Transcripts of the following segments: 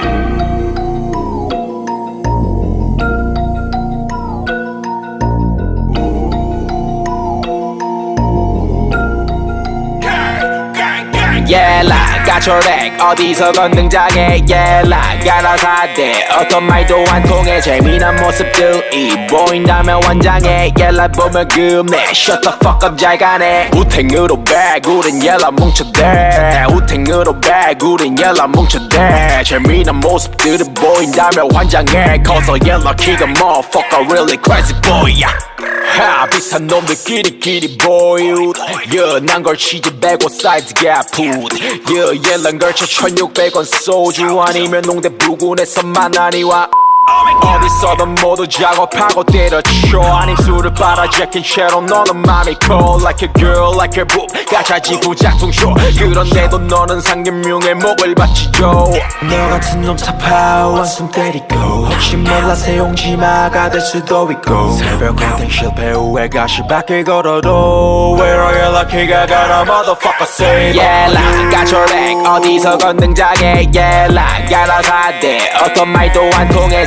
Thank you. 예라 까초렉 어디서 건능장애? 예라 가라 사대 어떤 말도 안 통해 재미난 모습들이 보인다면 완장해 예라 보면 금내 Shut the fuck up 잘 가네. 우탱으로 백 우린 예라 뭉쳐대. 우탱으로 백 우린 예라 뭉쳐대. 재미난 모습들이 보인다면 환장해 커서 예라 키가 motherfucker really crazy boy yeah. 하 비슷한 놈들끼리끼리 보유 연한 걸 치즈 100원 사이즈 갭풋 여 예란 걸쳐 1600원 소주 아니면 농대 부근에서 만나니와 어디서든 모두 작업하고 때려쳐. 아님 술을 빨아 제낀 채로 너는 맘이 cold like a girl like a boob. 가차지구 작동쇼 그런데도 너는 상금융의 목을 바치죠. 너 같은 놈 타파워 한숨 때리고. 혹시 몰라 새 용지마가 될 수도 있고. 새벽 컨텐 실패 후에 가시 밖에 걸어도. 외로 연락해가 가라 motherfucker say 예라 까초렉 어디서 건능장애 예라 가라사대 어떤 말도 안 통해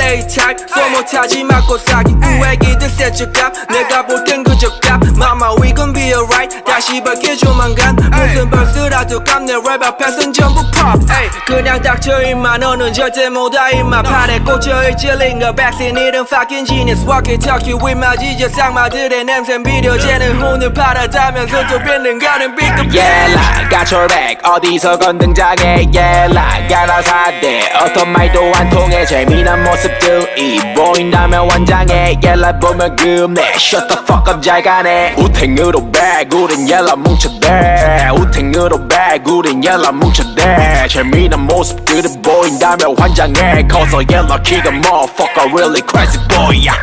A type. 소못하지 맞고 사기. 우애기들 세츠값. 내가 볼땐 그저 값. Mama we gon' be alright. 다시 밝게 조만간. 무슨 벌스라도 값내 랩 앞에선 전부 pop. 에이, 그냥 닥쳐 임마. 너는 절대 못와 임마. 팔에 꽂혀있지 링거. 백신 이름 fucking genius. walkie talkie with my 지저 쌍마들의 냄새 비려지는 혼을 팔아다면서 또 뱉는 가는 B급 예라 까초렉 어디서 건 등장해 예라 가라사대 어떤 말도 안 통해. 재미난 모 습들이 보인다면 완장해 예라 보면 금내 Shut the fuck up 잘 가네. 우탱으로 백 우린 예라 뭉쳐대. 우탱으로 백 우린 예라 뭉쳐대. 재미난 모습들이 보인다면 환장해. 커서 예라 키가 motherfucker really crazy boy yeah.